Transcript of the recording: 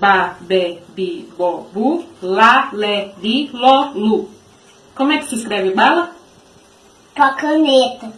Ba, be, bi, bo, bu. La, le, li, lo, lu. Como é que se escreve bala? Com a caneta.